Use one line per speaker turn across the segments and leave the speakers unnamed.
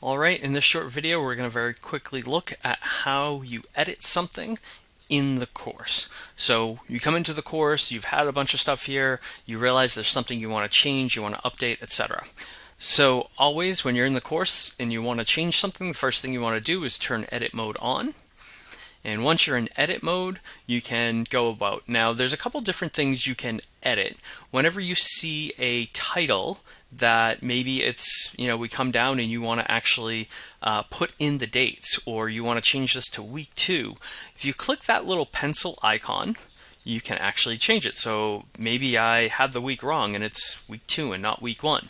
Alright, in this short video we're going to very quickly look at how you edit something in the course. So you come into the course, you've had a bunch of stuff here, you realize there's something you want to change, you want to update, etc. So always when you're in the course and you want to change something, the first thing you want to do is turn edit mode on. And once you're in edit mode, you can go about. Now, there's a couple different things you can edit. Whenever you see a title that maybe it's, you know, we come down and you want to actually uh, put in the dates or you want to change this to week two, if you click that little pencil icon, you can actually change it. So maybe I had the week wrong and it's week two and not week one.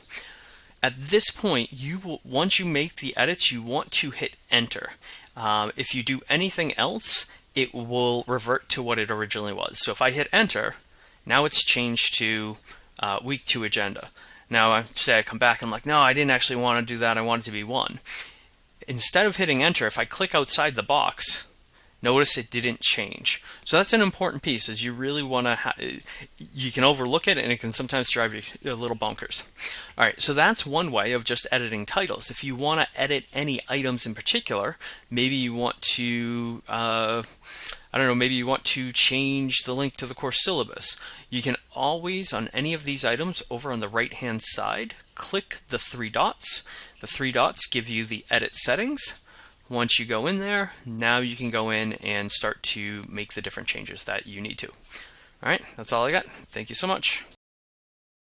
At this point, you will, once you make the edits, you want to hit enter. Um, if you do anything else, it will revert to what it originally was. So if I hit enter, now it's changed to uh, week two agenda. Now I say I come back and I'm like, no, I didn't actually want to do that. I want it to be one. Instead of hitting enter, if I click outside the box, notice it didn't change. So that's an important piece is you really want to, you can overlook it and it can sometimes drive you a little bonkers. All right, so that's one way of just editing titles. If you want to edit any items in particular, maybe you want to, uh, I don't know, maybe you want to change the link to the course syllabus. You can always, on any of these items over on the right hand side, click the three dots. The three dots give you the edit settings. Once you go in there, now you can go in and start to make the different changes that you need to. All right, that's all I got. Thank you so much.